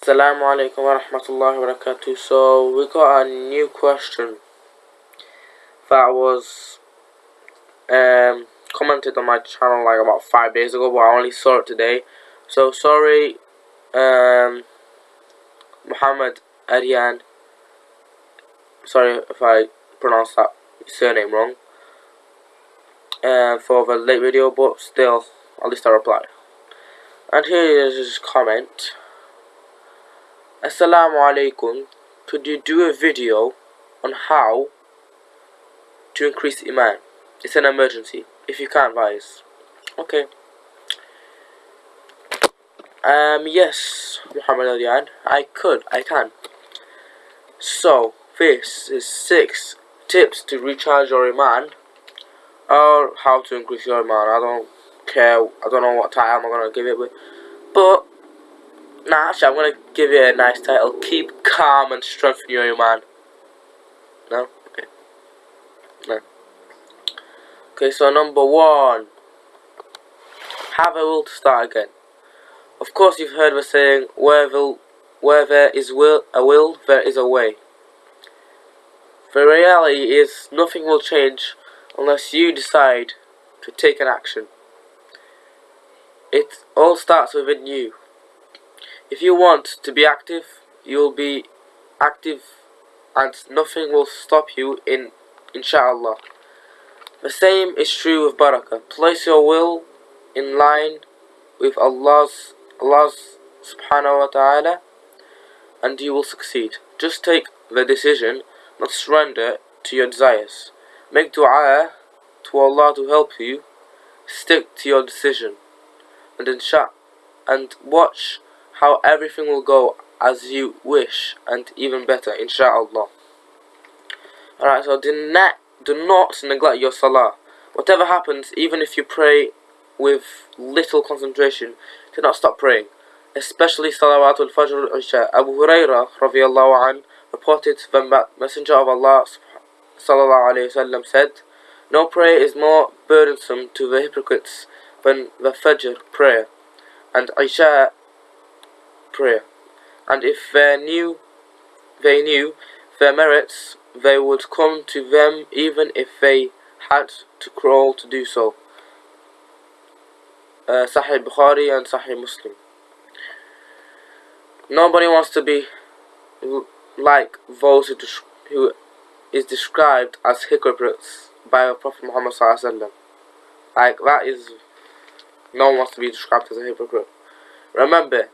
Assalamu alaikum wa rahmatullahi wa barakatuh. So we got a new question that was um, commented on my channel like about five days ago, but I only saw it today. So sorry, um, Muhammad Arian. Sorry if I pronounced that surname wrong. Uh, for the late video, but still, at least I replied. And here is his comment. Assalamu alaikum. Could you do a video on how to increase iman? It's an emergency. If you can't, guys. Okay. Um, yes, Muhammad Alian. I could. I can. So, this is six tips to recharge your iman or how to increase your iman. I don't care. I don't know what title I'm gonna give it with, but Nah, actually, I'm gonna give you a nice title. Keep calm and strengthen your iman. No? Okay. No. Okay, so number one. Have a will to start again. Of course, you've heard the saying, where, will, where there is will, a will, there is a way. The reality is, nothing will change unless you decide to take an action. It all starts within you. If you want to be active, you will be active and nothing will stop you in inshallah. The same is true with barakah. Place your will in line with Allah's Allah's subhanahu wa ta'ala and you will succeed. Just take the decision, not surrender to your desires. Make dua to Allah to help you. Stick to your decision. And insha and watch how everything will go as you wish and even better inshallah. Alright so do not do not neglect your salah. Whatever happens even if you pray with little concentration do not stop praying. Especially salawatul fajr al-isha. Abu Huraira radiallahu an reported the messenger of Allah sallallahu alayhi wasallam said no prayer is more burdensome to the hypocrites than the fajr prayer. And Isha prayer. And if they knew, they knew their merits, they would come to them even if they had to crawl to do so. Uh, Sahih Bukhari and Sahih Muslim. Nobody wants to be like those who, who is described as hypocrites by Prophet Muhammad Sallallahu Like that is, no one wants to be described as a hypocrite. Remember,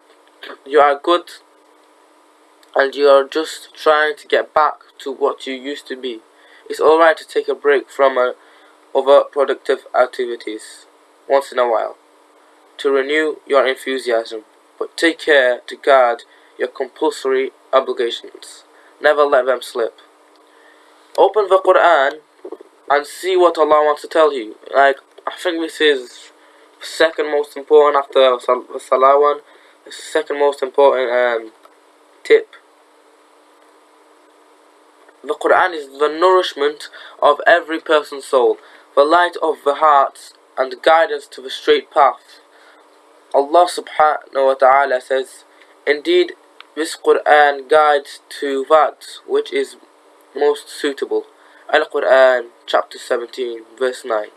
you are good and you are just trying to get back to what you used to be. It's alright to take a break from uh, other productive activities once in a while to renew your enthusiasm, but take care to guard your compulsory obligations. Never let them slip. Open the Quran and see what Allah wants to tell you. Like, I think this is second most important after the Salah one the second most important um, tip. The Quran is the nourishment of every person's soul, the light of the heart, and guidance to the straight path. Allah subhanahu wa ta'ala says, Indeed, this Quran guides to that which is most suitable. Al-Quran, chapter 17, verse 9.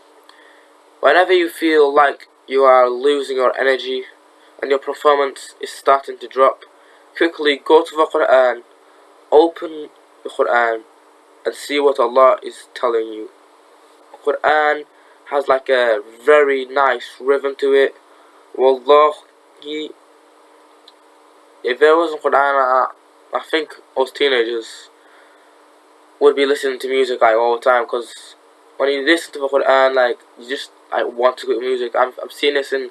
Whenever you feel like you are losing your energy, and your performance is starting to drop, quickly go to the Quran, open the Quran and see what Allah is telling you. The Quran has like a very nice rhythm to it. Wallahi, if there was a Quran, I, I think us teenagers would be listening to music like all the time because when you listen to the Quran, like you just like want to get music. I'm I'm seeing this in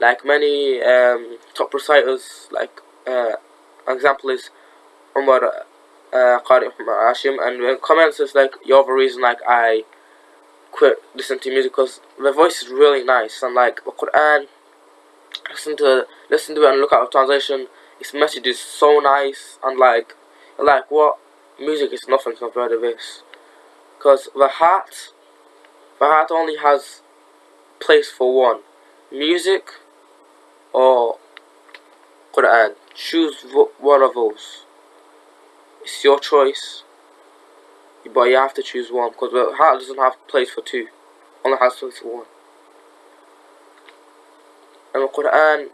like many um, top reciters, like uh, example is Umar uh, Qari Hashim, and when comments is like you're the reason like I quit listening to music because the voice is really nice and like the Quran, listen to listen to it and look at the translation. Its message is so nice and like like what music is nothing compared to this, because the heart, the heart only has place for one, music or Quran choose one of those. It's your choice, but you have to choose one because the heart doesn't have place for two, only has place for one. And the Quran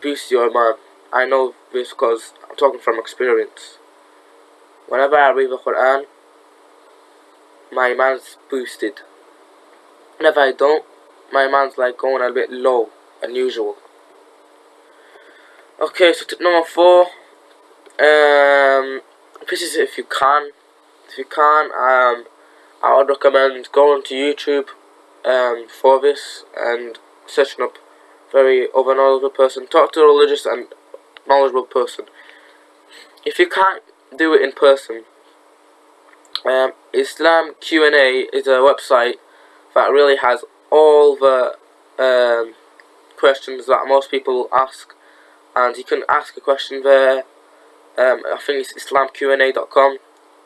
boosts your iman. I know this because I'm talking from experience. Whenever I read the Quran, my iman's boosted. Whenever I don't, my iman's like going a bit low, unusual. Okay, so tip number four. Um, this is if you can. If you can, um, I would recommend going to YouTube um, for this and searching up very over knowledgeable person. Talk to a religious and knowledgeable person. If you can't do it in person, um, Islam Q&A is a website that really has all the um, questions that most people ask and you can ask a question there. Um, I think it's islamqa.com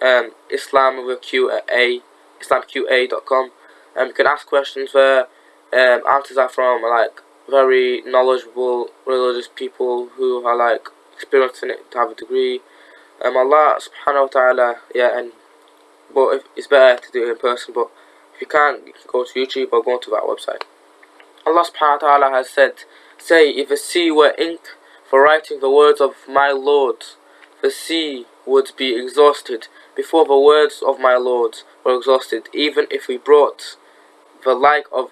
um, islam with Q A islamqa.com um, you can ask questions there. Um, answers are from like very knowledgeable religious people who are like experienced in it to have a degree. Um, Allah subhanahu wa ta'ala yeah and but if, it's better to do it in person but if you can't you can go to YouTube or go to that website. Allah subhanahu wa ta'ala has said say if a sea were ink for writing the words of my Lord. The sea would be exhausted before the words of my Lord were exhausted even if we brought the like of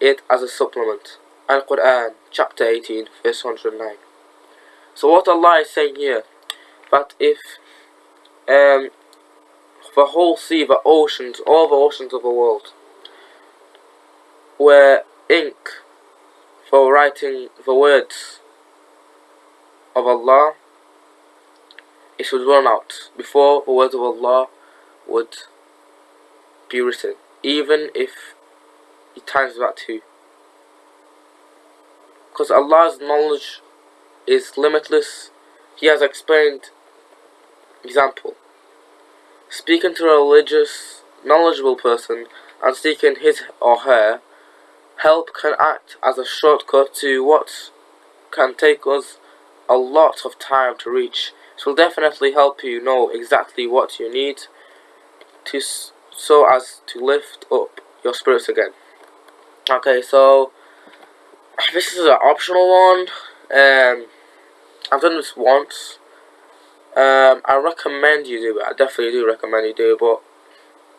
it as a supplement. Al-Quran chapter 18 verse 109 so what Allah is saying here that if um, the whole sea, the oceans, all the oceans of the world were ink for writing the words of Allah, it should run out before the words of Allah would be written, even if it times that too. Because Allah's knowledge is limitless, He has explained Example Speaking to a religious, knowledgeable person and seeking his or her help can act as a shortcut to what can take us a lot of time to reach. It will definitely help you know exactly what you need to so as to lift up your spirits again. Okay, so this is an optional one. Um, I've done this once um, I recommend you do it. I definitely do recommend you do it, but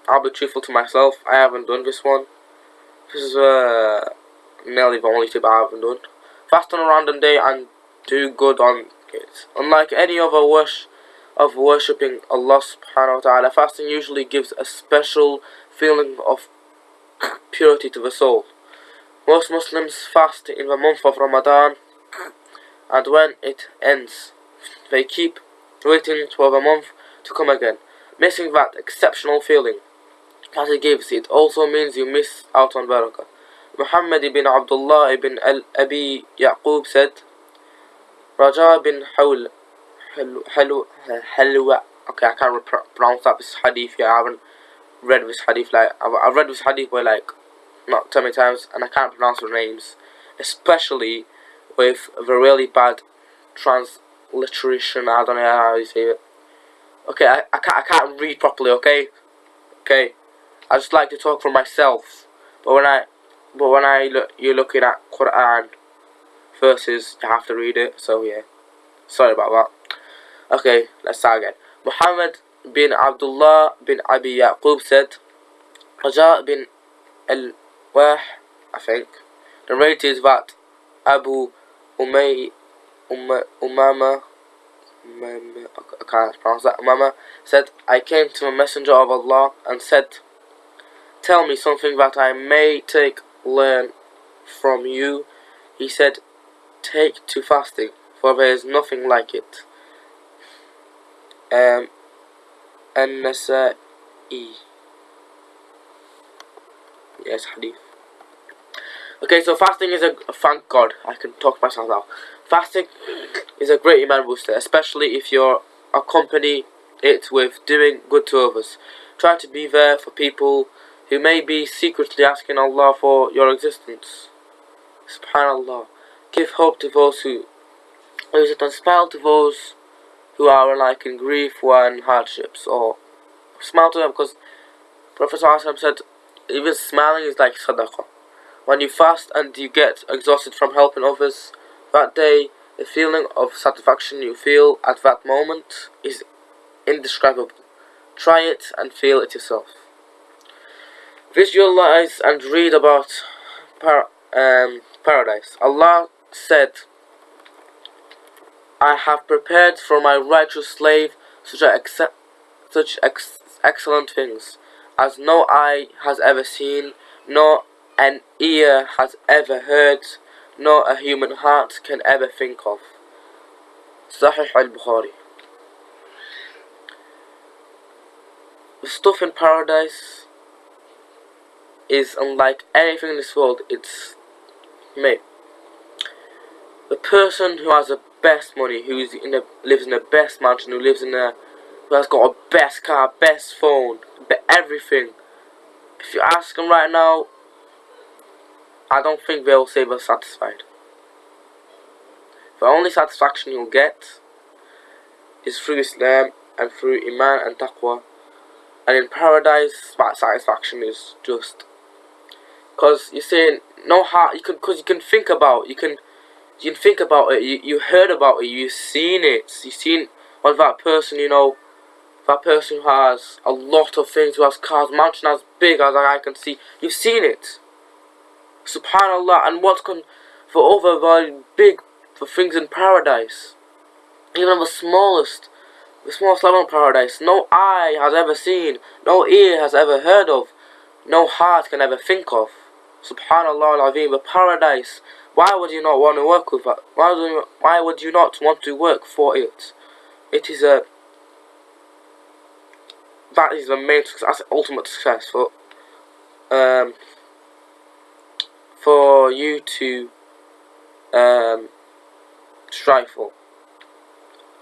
I'll be truthful to myself. I haven't done this one. This is uh, nearly the only tip I haven't done. Fast on a random day and do good on it. Unlike any other worship of worshipping Allah subhanahu wa ta'ala, fasting usually gives a special feeling of purity to the soul. Most Muslims fast in the month of Ramadan and when it ends, they keep waiting for the month to come again, missing that exceptional feeling that it gives. It also means you miss out on barakah. Muhammad ibn Abdullah ibn Abi Yaqub said, Raja bin Hawl, Halwa, okay, I can't pronounce that this hadith yet, I haven't read this hadith, like, I've, I've read this hadith by like, not too many times, and I can't pronounce the names, especially with the really bad transliteration. I don't know how you say it. Okay, I, I, can't, I can't read properly, okay? Okay. I just like to talk for myself. But when I but when I look you're looking at Quran verses, you have to read it, so yeah. Sorry about that. Okay, let's start again. Muhammad bin Abdullah bin Abi Yaqub said Raja bin Al-Wah, I think, narrated that Abu Umay Umama, I can't pronounce that, Umama said, I came to a messenger of Allah and said, Tell me something that I may take, learn from you. He said, Take to fasting, for there is nothing like it. Um, An-Nasa'i. Yes, hadith. Okay, so fasting is a, thank God, I can talk myself now. Fasting is a great iman booster, especially if you're accompany it with doing good to others. Try to be there for people who may be secretly asking Allah for your existence. Subhanallah. Give hope to those who it and smile to those who are like in grief or in hardships or smile to them because Prophet ﷺ said even smiling is like sadaqah. When you fast and you get exhausted from helping others, that day the feeling of satisfaction you feel at that moment is indescribable. Try it and feel it yourself. Visualize and read about par um, paradise. Allah said, I have prepared for my righteous slave such, ex such ex excellent things as no eye has ever seen, nor an ear has ever heard, nor a human heart can ever think of. Sahih al-Bukhari The stuff in paradise is unlike anything in this world. It's mate. The person who has the best money, who in a, lives in the best mansion, who lives in a, who has got a best car, best phone, everything. If you ask them right now, I don't think they'll say they're satisfied. The only satisfaction you'll get is through Islam and through Iman and Taqwa. And in paradise, that satisfaction is just because you're saying no heart. You can because you can think about you can you think about it. You you heard about it. You've seen it. You've seen what that person you know. That person who has a lot of things, who has cars, mansion as big as I can see. You've seen it. Subhanallah. And what's con for over very big for things in paradise. Even the smallest, the smallest level in paradise, no eye has ever seen, no ear has ever heard of, no heart can ever think of. Subhanallah al-Azim, the paradise. Why would you not want to work with that? Why would you, why would you not want to work for it? It is a that is the main success, ultimate success for um for you to um strive for.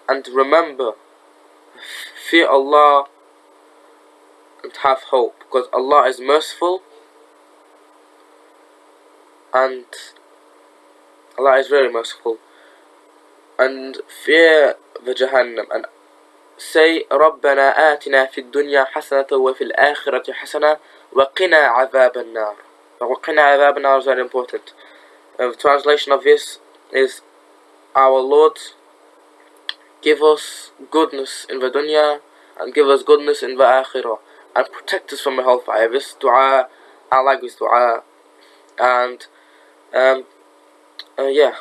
And remember, fear Allah and have hope because Allah is merciful and Allah is very merciful and fear the Jahannam and say ربنا آتنا في الدنيا حسنة وفي الآخرة حسنة وقنا عذاب النار وقنا عذاب النار is very important uh, the translation of this is our Lord give us goodness in the dunya and give us goodness in the akhirah and protect us from the hellfire this dua I like this dua and um, uh, yeah,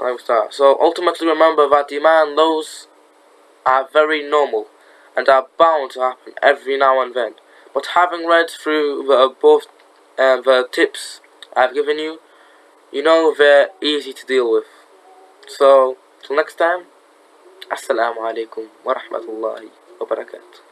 I like that. So ultimately remember that demand those are very normal and are bound to happen every now and then. But having read through the above uh, the tips I've given you, you know they're easy to deal with. So, till next time, Assalamu alaikum wa rahmatullahi wa barakatuh.